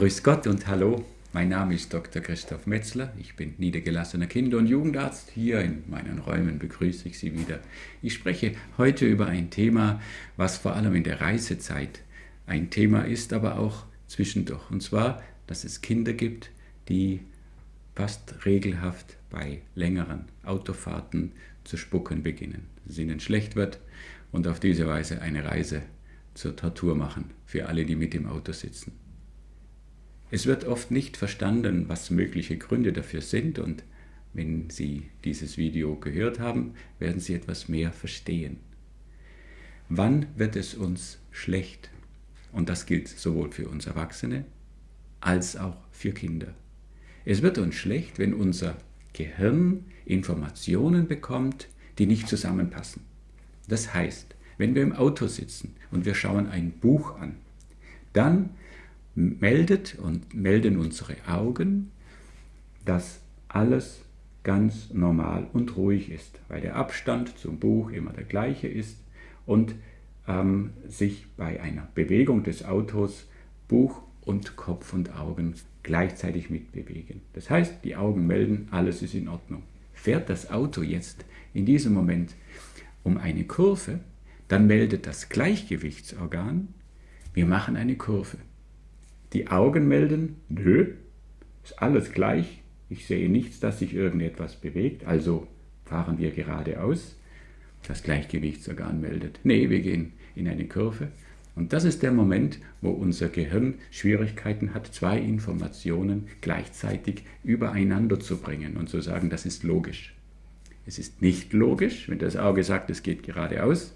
Grüß Gott und hallo, mein Name ist Dr. Christoph Metzler, ich bin niedergelassener Kinder- und Jugendarzt. Hier in meinen Räumen begrüße ich Sie wieder. Ich spreche heute über ein Thema, was vor allem in der Reisezeit ein Thema ist, aber auch zwischendurch. Und zwar, dass es Kinder gibt, die fast regelhaft bei längeren Autofahrten zu spucken beginnen, dass es ihnen schlecht wird und auf diese Weise eine Reise zur Tortur machen für alle, die mit im Auto sitzen. Es wird oft nicht verstanden, was mögliche Gründe dafür sind und wenn Sie dieses Video gehört haben, werden Sie etwas mehr verstehen. Wann wird es uns schlecht? Und das gilt sowohl für uns Erwachsene als auch für Kinder. Es wird uns schlecht, wenn unser Gehirn Informationen bekommt, die nicht zusammenpassen. Das heißt, wenn wir im Auto sitzen und wir schauen ein Buch an, dann meldet und melden unsere Augen, dass alles ganz normal und ruhig ist, weil der Abstand zum Buch immer der gleiche ist und ähm, sich bei einer Bewegung des Autos Buch und Kopf und Augen gleichzeitig mitbewegen. Das heißt, die Augen melden, alles ist in Ordnung. Fährt das Auto jetzt in diesem Moment um eine Kurve, dann meldet das Gleichgewichtsorgan, wir machen eine Kurve. Die Augen melden, nö, ist alles gleich, ich sehe nichts, dass sich irgendetwas bewegt, also fahren wir geradeaus. Das Gleichgewichtsorgan meldet, nee, wir gehen in eine Kurve. Und das ist der Moment, wo unser Gehirn Schwierigkeiten hat, zwei Informationen gleichzeitig übereinander zu bringen und zu sagen, das ist logisch. Es ist nicht logisch, wenn das Auge sagt, es geht geradeaus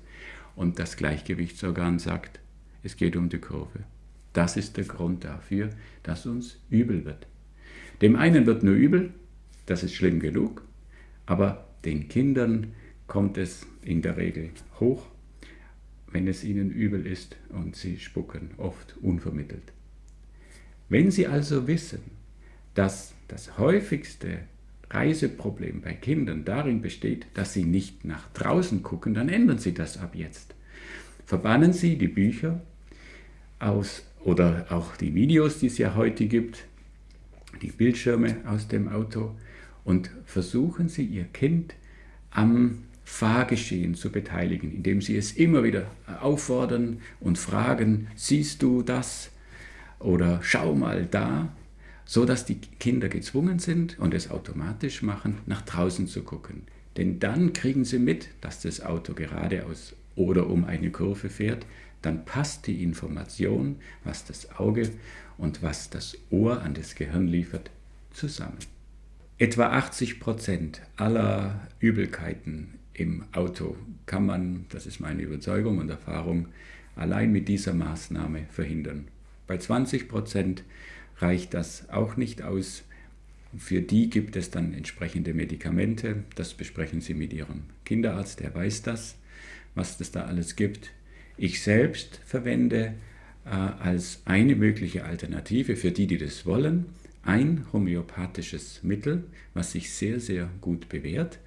und das Gleichgewichtsorgan sagt, es geht um die Kurve. Das ist der Grund dafür, dass uns übel wird. Dem einen wird nur übel, das ist schlimm genug, aber den Kindern kommt es in der Regel hoch, wenn es ihnen übel ist und sie spucken, oft unvermittelt. Wenn Sie also wissen, dass das häufigste Reiseproblem bei Kindern darin besteht, dass sie nicht nach draußen gucken, dann ändern Sie das ab jetzt. Verbannen Sie die Bücher aus oder auch die Videos, die es ja heute gibt, die Bildschirme aus dem Auto. Und versuchen Sie Ihr Kind am Fahrgeschehen zu beteiligen, indem Sie es immer wieder auffordern und fragen, siehst du das? Oder schau mal da, so dass die Kinder gezwungen sind und es automatisch machen, nach draußen zu gucken. Denn dann kriegen sie mit, dass das Auto geradeaus oder um eine Kurve fährt, dann passt die Information, was das Auge und was das Ohr an das Gehirn liefert, zusammen. Etwa 80 Prozent aller Übelkeiten im Auto kann man, das ist meine Überzeugung und Erfahrung, allein mit dieser Maßnahme verhindern. Bei 20 Prozent reicht das auch nicht aus. Für die gibt es dann entsprechende Medikamente. Das besprechen Sie mit Ihrem Kinderarzt, der weiß das, was es da alles gibt. Ich selbst verwende äh, als eine mögliche Alternative für die, die das wollen, ein homöopathisches Mittel, was sich sehr, sehr gut bewährt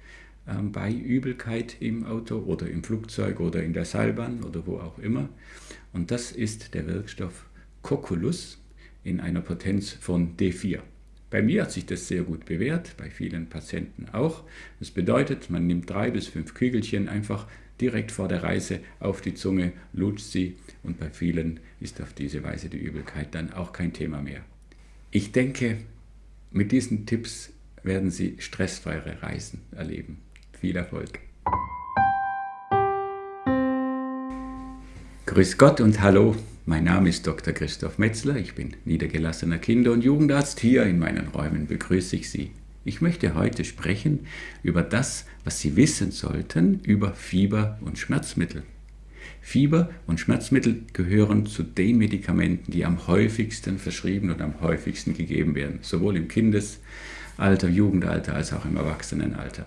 äh, bei Übelkeit im Auto oder im Flugzeug oder in der Seilbahn oder wo auch immer. Und das ist der Wirkstoff Coculus in einer Potenz von D4. Bei mir hat sich das sehr gut bewährt, bei vielen Patienten auch. Das bedeutet, man nimmt drei bis fünf Kügelchen einfach direkt vor der Reise auf die Zunge, lutscht sie und bei vielen ist auf diese Weise die Übelkeit dann auch kein Thema mehr. Ich denke, mit diesen Tipps werden Sie stressfreie Reisen erleben. Viel Erfolg! Grüß Gott und hallo, mein Name ist Dr. Christoph Metzler, ich bin niedergelassener Kinder- und Jugendarzt. Hier in meinen Räumen begrüße ich Sie. Ich möchte heute sprechen über das, was Sie wissen sollten über Fieber und Schmerzmittel. Fieber und Schmerzmittel gehören zu den Medikamenten, die am häufigsten verschrieben und am häufigsten gegeben werden, sowohl im Kindesalter, Jugendalter als auch im Erwachsenenalter.